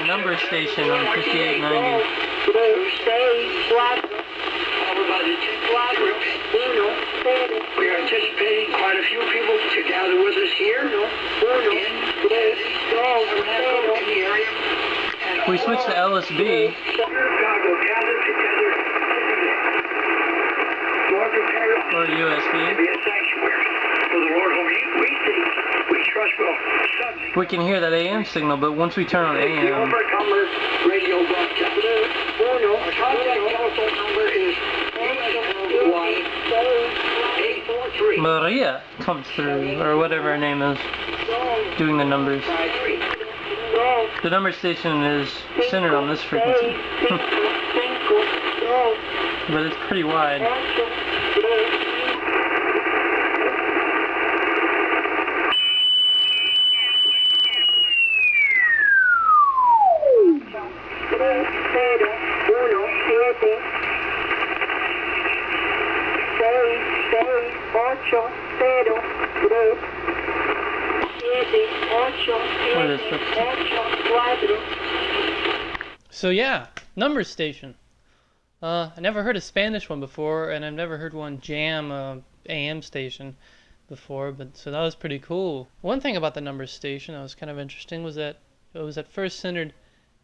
a number station on 5890. We are anticipating quite a few people to gather with us here in the area. We switched to LSB. God will gather together Lord, prepare us or to USB. be a sanctuary for the Lord whom we think, we trust will suddenly We can hear that AM signal, but once we turn on AM, Overcomer radio broadcast. Uno. Our contact telephone number is Maria comes through, or whatever her name is, doing the numbers. The number station is centered on this frequency, but it's pretty wide. So yeah, number station. Uh, I never heard a Spanish one before, and I've never heard one jam a AM station before, but so that was pretty cool. One thing about the number station that was kind of interesting was that it was at first centered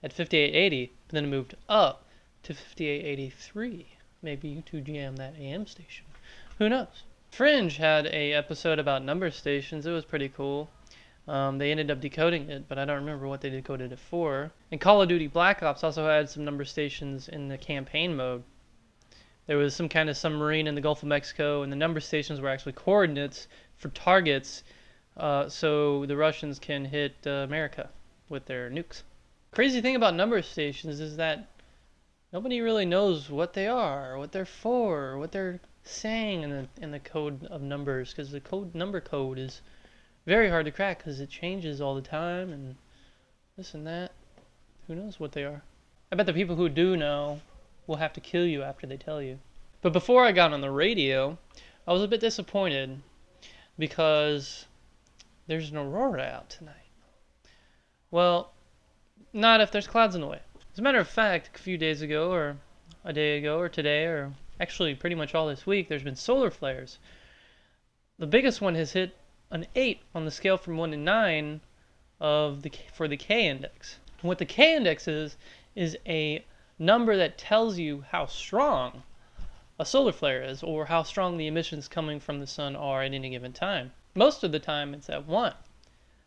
at 5880, but then it moved up to 5883. Maybe you two jam that AM station. Who knows? Fringe had a episode about number stations. It was pretty cool. Um, they ended up decoding it, but I don't remember what they decoded it for. And Call of Duty Black Ops also had some number stations in the campaign mode. There was some kind of submarine in the Gulf of Mexico, and the number stations were actually coordinates for targets, uh, so the Russians can hit uh, America with their nukes. Crazy thing about number stations is that nobody really knows what they are, what they're for, what they're saying in the in the code of numbers, because the code number code is very hard to crack because it changes all the time and this and that. Who knows what they are? I bet the people who do know will have to kill you after they tell you. But before I got on the radio, I was a bit disappointed because there's an aurora out tonight. Well, not if there's clouds in the way. As a matter of fact, a few days ago, or a day ago, or today, or actually pretty much all this week, there's been solar flares. The biggest one has hit an 8 on the scale from 1 to 9 of the for the K index. And what the K index is is a number that tells you how strong a solar flare is or how strong the emissions coming from the sun are at any given time. Most of the time it's at 1.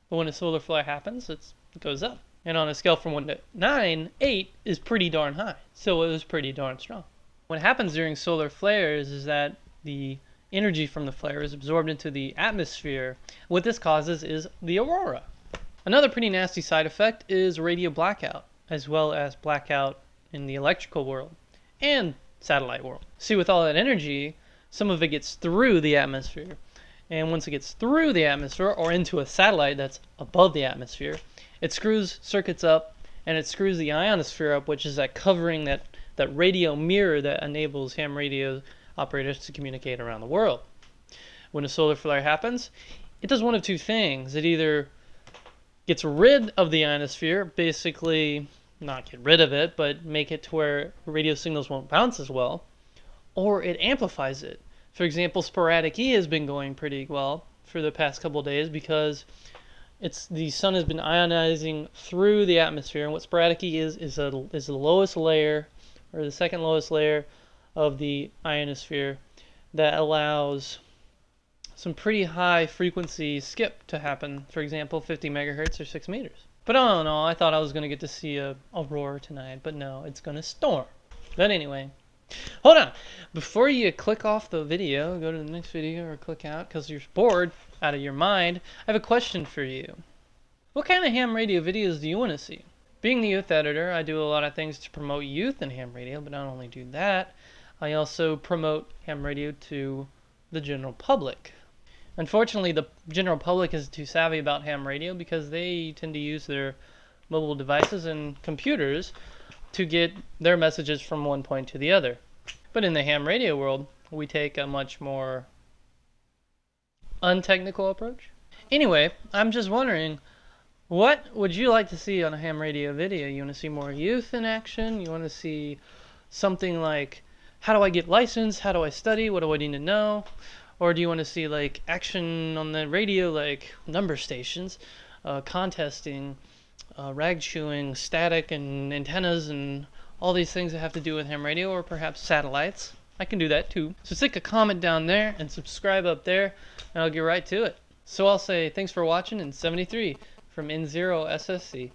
But when a solar flare happens, it goes up. And on a scale from 1 to 9, 8 is pretty darn high. So it was pretty darn strong. What happens during solar flares is that the energy from the flare is absorbed into the atmosphere. What this causes is the aurora. Another pretty nasty side effect is radio blackout, as well as blackout in the electrical world and satellite world. See, with all that energy, some of it gets through the atmosphere. And once it gets through the atmosphere or into a satellite that's above the atmosphere, it screws circuits up and it screws the ionosphere up, which is that covering that, that radio mirror that enables ham radio operators to communicate around the world. When a solar flare happens, it does one of two things. It either gets rid of the ionosphere, basically not get rid of it, but make it to where radio signals won't bounce as well, or it amplifies it. For example, sporadic E has been going pretty well for the past couple days because it's the sun has been ionizing through the atmosphere, and what sporadic E is is a, is the lowest layer or the second lowest layer of the ionosphere that allows some pretty high frequency skip to happen. For example, 50 megahertz or 6 meters. But all in all, I thought I was going to get to see a aurora tonight, but no, it's going to storm. But anyway, hold on. Before you click off the video, go to the next video or click out because you're bored out of your mind, I have a question for you. What kind of ham radio videos do you want to see? Being the youth editor, I do a lot of things to promote youth in ham radio, but don't only do that. I also promote ham radio to the general public. Unfortunately, the general public is too savvy about ham radio because they tend to use their mobile devices and computers to get their messages from one point to the other. But in the ham radio world, we take a much more untechnical approach. Anyway, I'm just wondering What would you like to see on a ham radio video? You want to see more youth in action? You want to see something like how do I get licensed? How do I study? What do I need to know? Or do you want to see like action on the radio, like number stations, uh, contesting, uh, rag chewing, static, and antennas, and all these things that have to do with ham radio, or perhaps satellites? I can do that too. So stick a comment down there and subscribe up there, and I'll get right to it. So I'll say thanks for watching in 73 from N0 SSC.